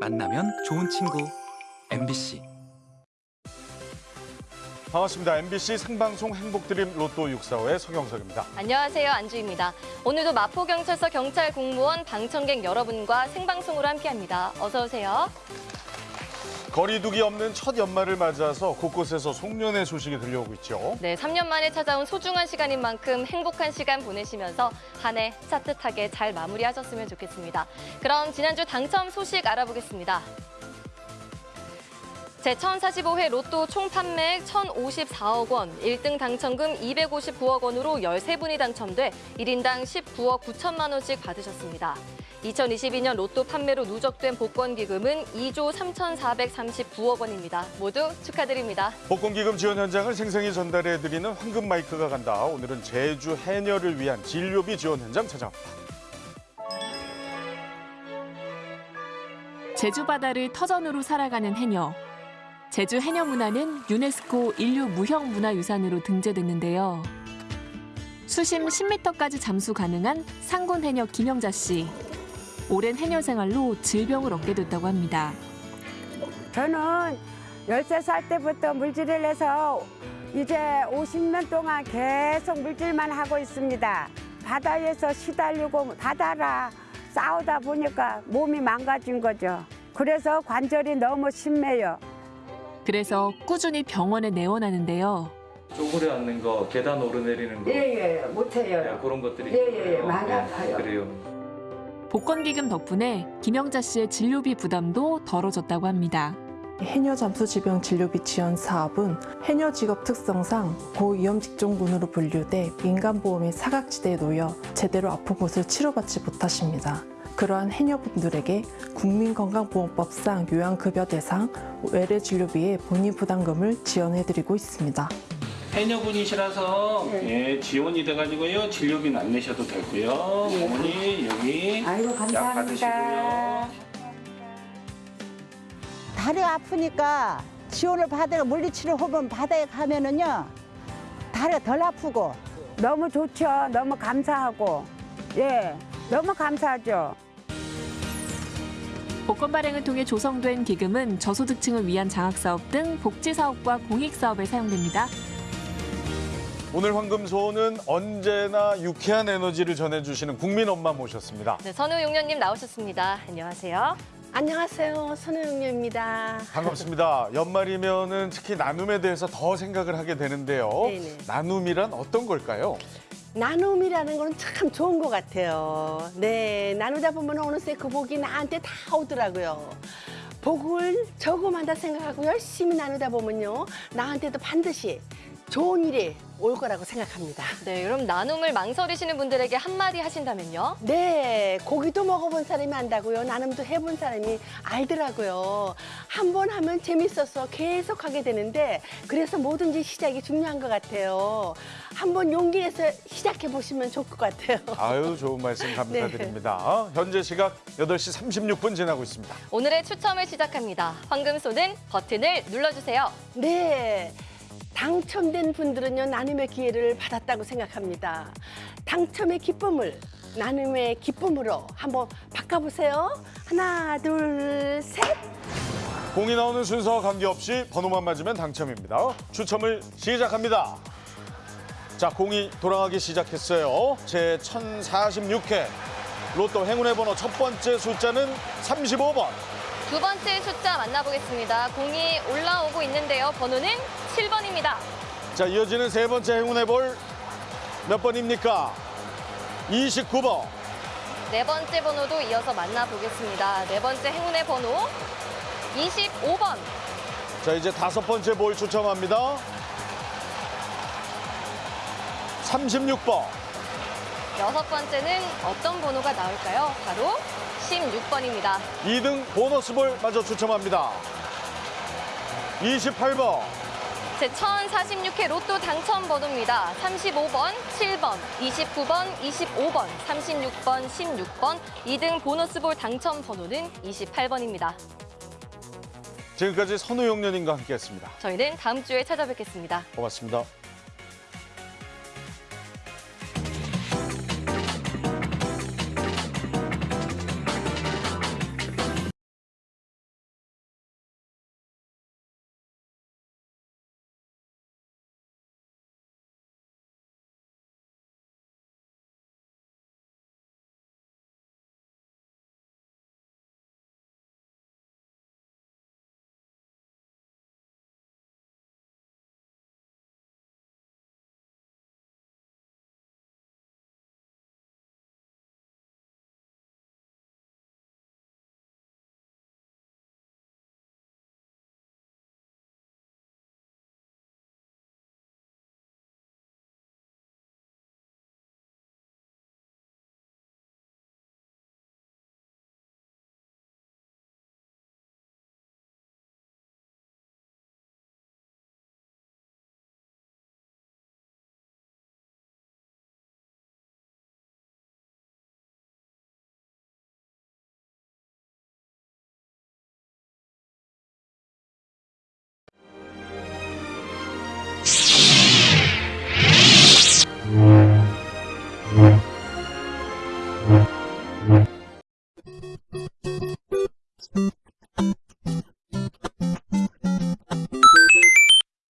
만나면 좋은 친구 MBC 반갑습니다. MBC 생방송 행복드림 로또 645의 서경석입니다. 안녕하세요. 안주입니다. 오늘도 마포경찰서 경찰 공무원 방청객 여러분과 생방송으로 함께합니다. 어서 오세요. 거리두기 없는 첫 연말을 맞아서 곳곳에서 송년회 소식이 들려오고 있죠. 네, 3년 만에 찾아온 소중한 시간인 만큼 행복한 시간 보내시면서 한해 따뜻하게 잘 마무리하셨으면 좋겠습니다. 그럼 지난주 당첨 소식 알아보겠습니다. 제1045회 로또 총 판매액 1,054억 원, 1등 당첨금 259억 원으로 13분이 당첨돼 1인당 19억 9천만 원씩 받으셨습니다. 2022년 로또 판매로 누적된 복권 기금은 2조 3,439억 원입니다. 모두 축하드립니다. 복권기금 지원 현장을 생생히 전달해드리는 황금 마이크가 간다. 오늘은 제주 해녀를 위한 진료비 지원 현장 찾아갑니다. 제주 바다를 터전으로 살아가는 해녀. 제주 해녀 문화는 유네스코 인류 무형 문화유산으로 등재됐는데요. 수심 10m까지 잠수 가능한 상군 해녀 김영자 씨. 오랜 해녀 생활로 질병을 얻게 됐다고 합니다. 저는 13살 때부터 물질을 해서 이제 50년 동안 계속 물질만 하고 있습니다. 바다에서 시달리고 바다라 싸우다 보니까 몸이 망가진 거죠. 그래서 관절이 너무 심해요. 그래서 꾸준히 병원에 내원하는데요. 쪼그려 앉는 거, 계단 오르내리는 거 예예 네, 못해요. 그런 것들이 예, 예, 있어요. 많이 네, 아파요. 그래요. 복권기금 덕분에 김영자 씨의 진료비 부담도 덜어졌다고 합니다. 해녀 잠수지병 진료비 지원 사업은 해녀 직업 특성상 고위험 직종군으로 분류돼 민간보험의 사각지대에 놓여 제대로 아픈 곳을 치료받지 못하십니다. 그러한 해녀분들에게 국민건강보험법상 요양급여 대상 외래 진료비의 본인 부담금을 지원해드리고 있습니다. 해녀분이시라서 네. 예, 지원이 돼가지고요 진료비는 안 내셔도 되고요 어머니 여기 아이고 약 감사합니다. 받으시고요 다리 아프니까 지원을 받아가 물리치료 호흡 바다에 가면은요 다리가 덜 아프고 너무 좋죠. 너무 감사하고 예 너무 감사하죠. 복권 발행을 통해 조성된 기금은 저소득층을 위한 장학사업 등 복지사업과 공익사업에 사용됩니다. 오늘 황금소는 언제나 유쾌한 에너지를 전해주시는 국민 엄마 모셨습니다. 네, 선우용녀님 나오셨습니다. 안녕하세요. 안녕하세요. 선우영녀입니다. 반갑습니다. 연말이면 은 특히 나눔에 대해서 더 생각을 하게 되는데요. 네네. 나눔이란 어떤 걸까요? 나눔이라는 건 참 좋은 것 같아요. 네, 나누다 보면 어느새 그 복이 나한테 다 오더라고요. 복을 저금한다 생각하고 열심히 나누다 보면요. 나한테도 반드시 좋은 일이 올 거라고 생각합니다. 네, 그럼 나눔을 망설이시는 분들에게 한마디 하신다면요? 네, 고기도 먹어본 사람이 안다고요. 나눔도 해본 사람이 알더라고요. 한 번 하면 재밌어서 계속 하게 되는데 그래서 뭐든지 시작이 중요한 것 같아요. 한번 용기 내서 시작해 보시면 좋을 것 같아요. 아유 좋은 말씀 감사드립니다. 현재 시각 8시 36분 지나고 있습니다. 오늘의 추첨을 시작합니다. 황금소는 버튼을 눌러주세요. 네. 당첨된 분들은요, 나눔의 기회를 받았다고 생각합니다. 당첨의 기쁨을 나눔의 기쁨으로 한번 바꿔보세요. 하나, 둘, 셋. 공이 나오는 순서와 관계없이 번호만 맞으면 당첨입니다. 추첨을 시작합니다. 자, 공이 돌아가기 시작했어요. 제 1046회 로또 행운의 번호 첫 번째 숫자는 35번. 두 번째 숫자 만나보겠습니다. 공이 올라오고 있는데요. 번호는 7번입니다. 자, 이어지는 세 번째 행운의 볼 몇 번입니까? 29번. 네 번째 번호도 이어서 만나보겠습니다. 네 번째 행운의 번호 25번. 자, 이제 다섯 번째 볼 추첨합니다. 36번. 여섯 번째는 어떤 번호가 나올까요? 바로 16번입니다. 2등 보너스 볼 마저 추첨합니다. 28번. 제 1046회 로또 당첨 번호입니다. 35번, 7번, 29번, 25번, 36번, 16번, 2등 보너스볼 당첨 번호는 28번입니다. 지금까지 선우용련님과 함께했습니다. 저희는 다음 주에 찾아뵙겠습니다. 고맙습니다.